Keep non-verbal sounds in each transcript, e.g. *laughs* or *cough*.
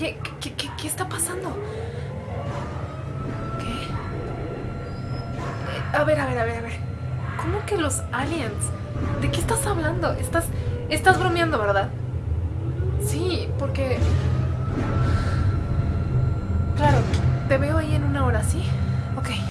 Oye, ¿qué, qué, qué está pasando? ¿Qué? Eh, a ver, a ver, a ver, a ver. ¿Cómo que los aliens? ¿De qué estás hablando? Estás, estás bromeando, ¿verdad? Sí, porque... Claro, te veo ahí en una hora, ¿sí? Ok.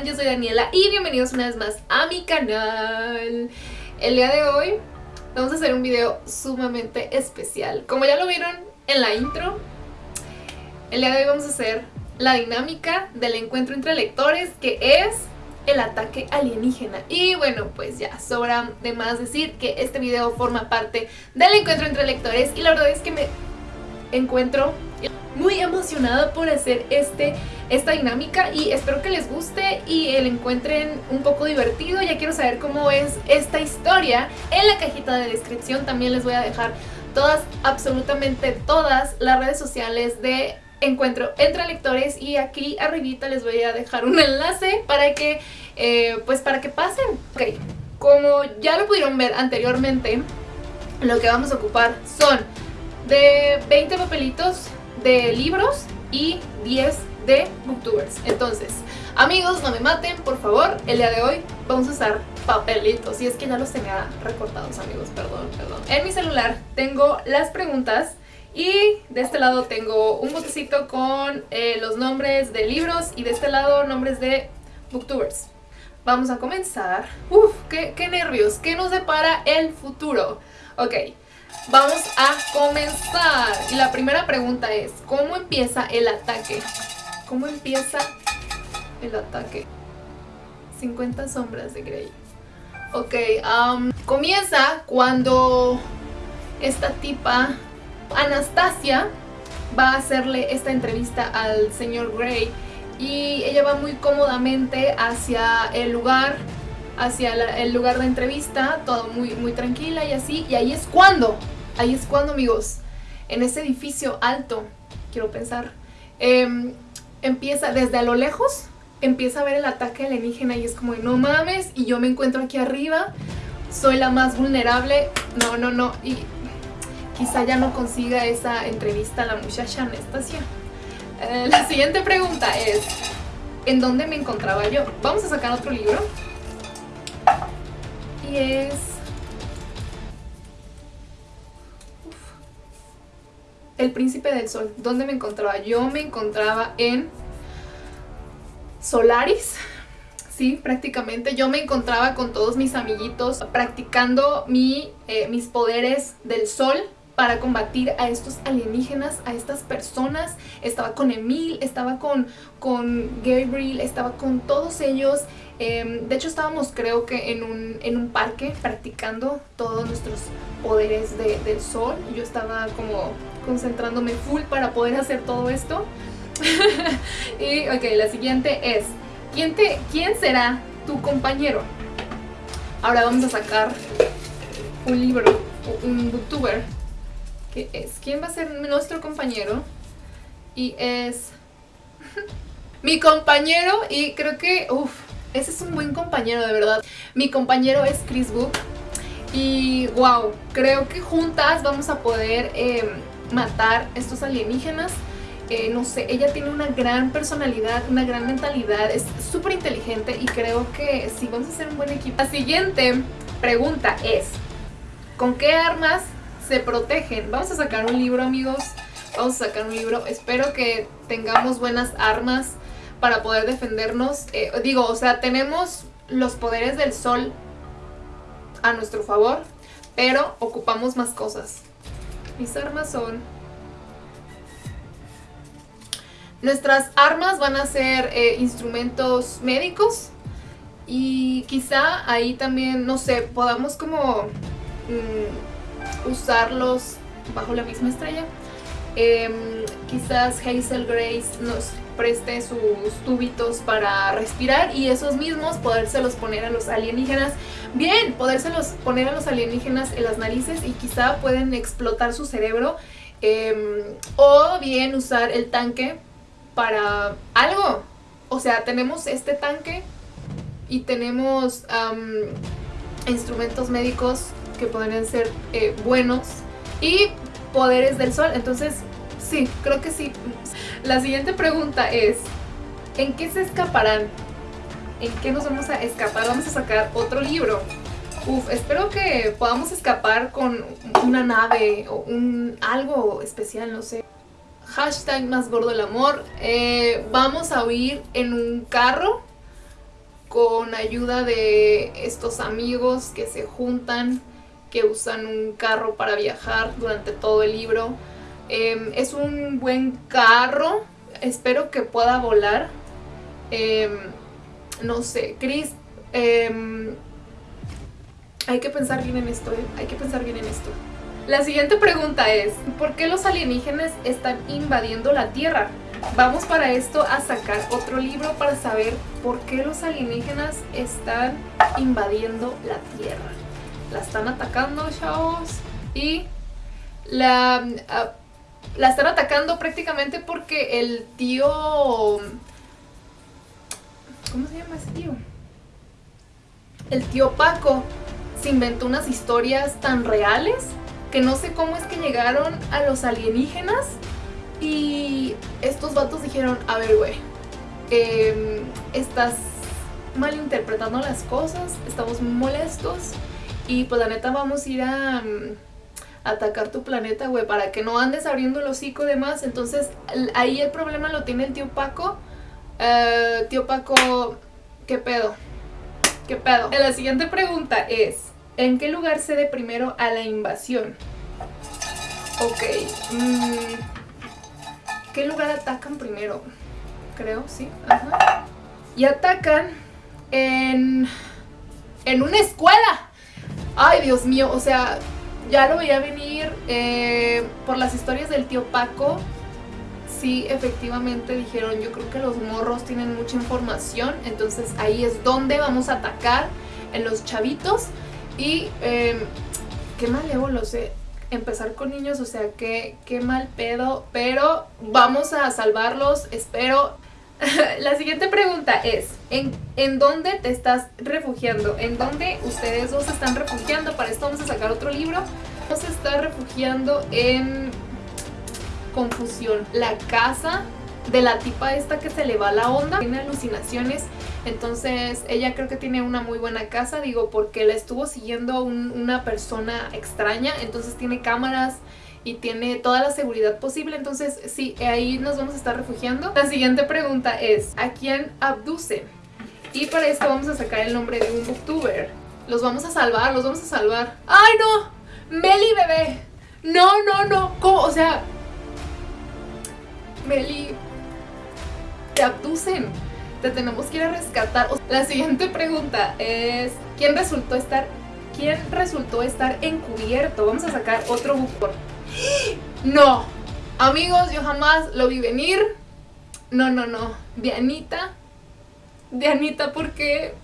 Yo soy Daniela y bienvenidos una vez más a mi canal. El día de hoy vamos a hacer un video sumamente especial. Como ya lo vieron en la intro, el día de hoy vamos a hacer la dinámica del encuentro entre lectores que es el ataque alienígena. Y bueno, pues ya sobra de más decir que este video forma parte del encuentro entre lectores y la verdad es que me encuentro muy emocionada por hacer este, esta dinámica y espero que les guste y el encuentren un poco divertido. Ya quiero saber cómo es esta historia. En la cajita de descripción también les voy a dejar todas, absolutamente todas las redes sociales de encuentro entre lectores y aquí arribita les voy a dejar un enlace para que, eh, pues para que pasen. Ok, como ya lo pudieron ver anteriormente, lo que vamos a ocupar son de 20 papelitos de libros y 10 de booktubers. Entonces, amigos, no me maten, por favor. El día de hoy vamos a usar papelitos. Y es que ya los tenía recortados, amigos, perdón, perdón. En mi celular tengo las preguntas y de este lado tengo un botecito con eh, los nombres de libros y de este lado nombres de booktubers. Vamos a comenzar. Uf, qué, qué nervios, qué nos depara el futuro. Ok, Vamos a comenzar. Y la primera pregunta es, ¿cómo empieza el ataque? ¿Cómo empieza el ataque? 50 sombras de Grey. Ok, comienza cuando esta tipa, Anastasia, va a hacerle esta entrevista al señor Grey y ella va muy cómodamente hacia el lugar hacia el lugar de entrevista, todo muy, muy tranquila y así, y ahí es cuando, ahí es cuando amigos, en ese edificio alto, quiero pensar, em, empieza desde a lo lejos, empieza a ver el ataque alienígena y es como, no mames, y yo me encuentro aquí arriba, soy la más vulnerable, no, no, no, y quizá ya no consiga esa entrevista la muchacha Anastasia. Eh, la siguiente pregunta es, ¿en dónde me encontraba yo? Vamos a sacar otro libro es... El Príncipe del Sol. ¿Dónde me encontraba? Yo me encontraba en Solaris. Sí, prácticamente. Yo me encontraba con todos mis amiguitos practicando mi, eh, mis poderes del sol para combatir a estos alienígenas, a estas personas. Estaba con Emil, estaba con, con Gabriel, estaba con todos ellos. Em, de hecho estábamos creo que en un, en un parque practicando todos nuestros poderes del sol. Yo estaba como concentrándome full para poder hacer todo esto. *laughs* y ok, la siguiente es, ¿quién, te, ¿quién será tu compañero? Ahora vamos a sacar un libro, un booktuber que es, ¿quién va a ser nuestro compañero? Y es *laughs* mi compañero y creo que, uff, ese es un buen compañero de verdad. Mi compañero es Chris Book y wow, creo que juntas vamos a poder eh, matar estos alienígenas. Eh, no sé, ella tiene una gran personalidad, una gran mentalidad, es súper inteligente y creo que sí, vamos a ser un buen equipo. La siguiente pregunta es, ¿con qué armas se protegen. Vamos a sacar un libro, amigos. Vamos a sacar un libro. Espero que tengamos buenas armas para poder defendernos. Eh, digo, o sea, tenemos los poderes del sol a nuestro favor, pero ocupamos más cosas. Mis armas son... Nuestras armas van a ser eh, instrumentos médicos y quizá ahí también, no sé, podamos como mm, usarlos bajo la misma estrella. Em, quizás Hazel Grace nos preste sus tubitos para respirar y esos mismos podérselos poner a los alienígenas. Bien, podérselos poner a los alienígenas en las narices y quizá pueden explotar su cerebro. Em, o bien usar el tanque para algo. O sea, tenemos este tanque y tenemos instrumentos médicos que podrían ser eh, buenos y poderes del sol. Entonces, sí, creo que sí. La siguiente pregunta es, ¿en qué se escaparán? ¿En qué nos vamos a escapar? Vamos a sacar otro libro. Uf, espero que podamos escapar con una nave o un algo especial, no sé. Hashtag más gordo el amor. Eh, vamos a huir en un carro con ayuda de estos amigos que se juntan, que usan un carro para viajar durante todo el libro. Em, es un buen carro. Espero que pueda volar. Em, no sé, Chris... Em, hay que pensar bien en esto, ¿eh? Hay que pensar bien en esto. La siguiente pregunta es, ¿por qué los alienígenas están invadiendo la Tierra? Vamos para esto a sacar otro libro para saber por qué los alienígenas están invadiendo la Tierra. La están atacando, chavos. Y la... Ah, la están atacando prácticamente porque el tío... ¿Cómo se llama ese tío? El tío Paco se inventó unas historias tan reales que no sé cómo es que llegaron a los alienígenas y estos vatos dijeron, a ver güey, em, estás malinterpretando las cosas, estamos molestos y pues la neta vamos a ir a atacar tu planeta, güey, para que no andes abriendo el hocico de más. Entonces, ahí el problema lo tiene el tío Paco. Eh, tío Paco, ¿qué pedo? ¿Qué pedo? La siguiente pregunta es, ¿en qué lugar cede primero a la invasión? Ok, mm, ¿qué lugar atacan primero? Creo, sí, ajá. Y atacan en, en una escuela. Ay, Dios mío, o sea, ya lo veía venir eh, por las historias del tío Paco. Sí, efectivamente dijeron, yo creo que los morros tienen mucha información, entonces ahí es donde vamos a atacar en los chavitos. Y eh, qué mal lo sé, empezar con niños, o sea, qué, qué mal pedo, pero vamos a salvarlos, espero *laughs* la siguiente pregunta es, ¿en, ¿en dónde te estás refugiando? ¿En dónde ustedes dos se están refugiando? Para esto vamos a sacar otro libro. A estar refugiando en confusión. La casa de la tipa esta que se le va la onda, tiene alucinaciones, entonces ella creo que tiene una muy buena casa, digo, porque la estuvo siguiendo una persona extraña, entonces tiene cámaras, y tiene toda la seguridad posible, entonces sí, ahí nos vamos a estar refugiando. La siguiente pregunta es, ¿a quién abduce? Y para esto vamos a sacar el nombre de un booktuber. Los vamos a salvar, los vamos a salvar. ¡Ay, no! ¡Meli, bebé! No, no, no. ¿Cómo? O sea... Meli... Te abducen. Te tenemos que ir a rescatar. La siguiente pregunta es... ¿Quién resultó estar... ¿Quién resultó estar encubierto? Vamos a sacar otro booktuber. No, amigos, yo jamás lo vi venir. No, no, no. Dianita. Dianita, porque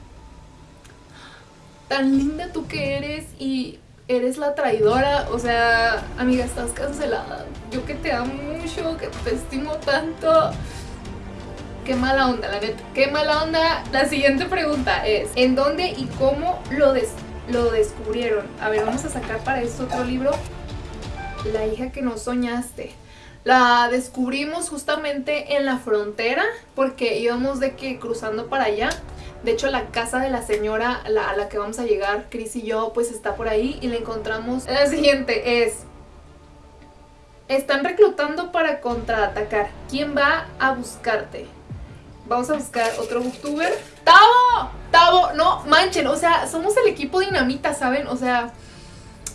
tan linda tú que eres y eres la traidora. O sea, amiga, estás cancelada. Yo que te amo mucho, que te estimo tanto. Qué mala onda, la neta. Qué mala onda. La siguiente pregunta es, ¿en dónde y cómo lo, lo descubrieron? A ver, vamos a sacar para esto otro libro la hija que no soñaste. La descubrimos justamente en la frontera porque íbamos de que cruzando para allá. De hecho la casa de la señora a la que vamos a llegar, Chris y yo, pues está por ahí y la encontramos. La siguiente es... Están reclutando para contraatacar. ¿Quién va a buscarte? Vamos a buscar otro booktuber. ¡Tavo! ¡Tavo! No, manchen, o sea, somos el equipo dinamita, ¿saben? O sea...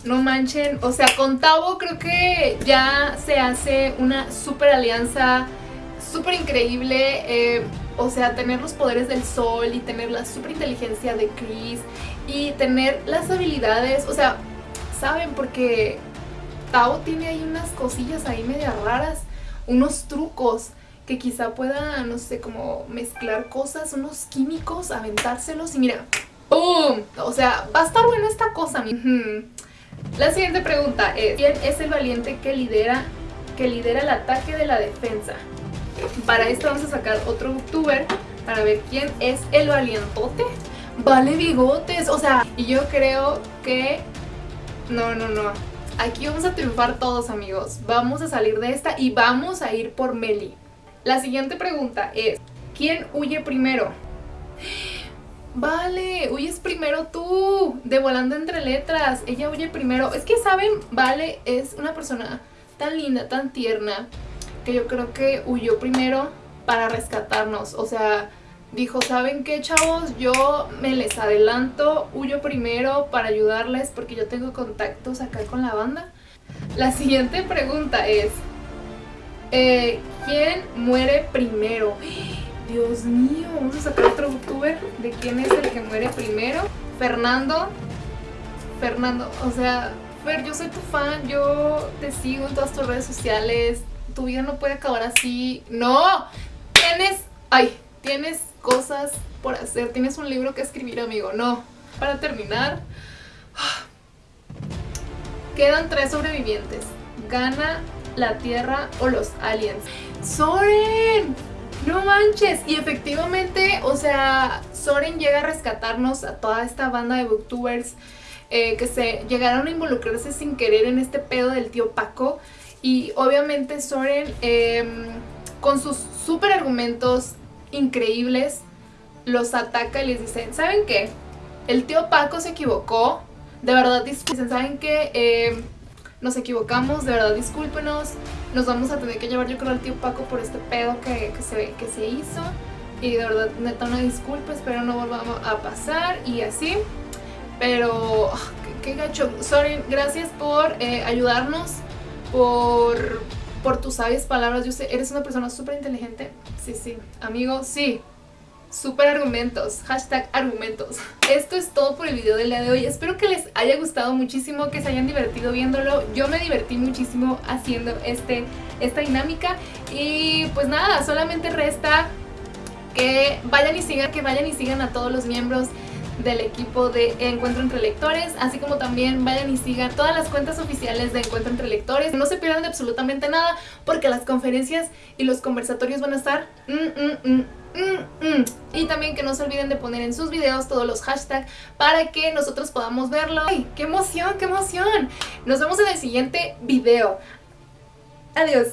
No manchen, o sea, con Tavo creo que ya se hace una super alianza súper increíble. Eh, o sea, tener los poderes del sol y tener la super inteligencia de Chris y tener las habilidades, o sea, ¿saben? Porque Tao tiene ahí unas cosillas ahí media raras, unos trucos que quizá pueda, no sé, como mezclar cosas, unos químicos, aventárselos y mira, ¡pum! O sea, va a estar buena esta cosa. La siguiente pregunta es, ¿quién es el valiente que lidera, que lidera el ataque de la defensa? Para esto vamos a sacar otro youtuber para ver quién es el valientote. Vale bigotes, o sea, y yo creo que... No, no, no. Aquí vamos a triunfar todos, amigos. Vamos a salir de esta y vamos a ir por Meli. La siguiente pregunta es, ¿quién huye primero? Vale, huyes primero tú, de volando entre letras. Ella huye primero. Es que, ¿saben? Vale es una persona tan linda, tan tierna, que yo creo que huyó primero para rescatarnos. O sea, dijo, ¿saben qué, chavos? Yo me les adelanto, huyo primero para ayudarles porque yo tengo contactos acá con la banda. La siguiente pregunta es, eh, ¿quién muere primero? Dios mío, vamos a sacar otro youtuber de quién es el que muere primero. Fernando. Fernando, o sea, Fer, yo soy tu fan, yo te sigo en todas tus redes sociales, tu vida no puede acabar así. ¡No! Tienes, ay, tienes cosas por hacer, tienes un libro que escribir, amigo. No. Para terminar, quedan tres sobrevivientes. Gana la Tierra o los aliens. ¡Soren! ¡No manches! Y efectivamente, o sea, Soren llega a rescatarnos a toda esta banda de booktubers eh, que se llegaron a involucrarse sin querer en este pedo del tío Paco. Y obviamente Soren, em, con sus super argumentos increíbles, los ataca y les dice, ¿saben qué? El tío Paco se equivocó, de verdad disculpen, ¿saben qué? Em, nos equivocamos, de verdad discúlpenos, nos vamos a tener que llevar yo creo al tío Paco por este pedo que, se, que se hizo. Y de verdad neta una disculpa, espero no volvamos a pasar y así, pero ah, qué, gacho, sorry, gracias por eh, ayudarnos, por, por tus sabias palabras, yo sé, eres una persona súper inteligente, sí, sí, amigo, sí, Super argumentos, hashtag argumentos. Esto es todo por el video del día de hoy. Espero que les haya gustado muchísimo, que se hayan divertido viéndolo. Yo me divertí muchísimo haciendo este, esta dinámica. Y pues nada, solamente resta que vayan y sigan, que vayan y sigan a todos los miembros del equipo de Encuentro Entre Lectores, así como también vayan y sigan todas las cuentas oficiales de Encuentro Entre Lectores. No se pierdan de absolutamente nada porque las conferencias y los conversatorios van a estar... Mm, mm, mm, Mm, mm. Y también que no se olviden de poner en sus videos todos los hashtags para que nosotros podamos verlo. ¡Ay, qué emoción, qué emoción! Nos vemos en el siguiente video. Adiós.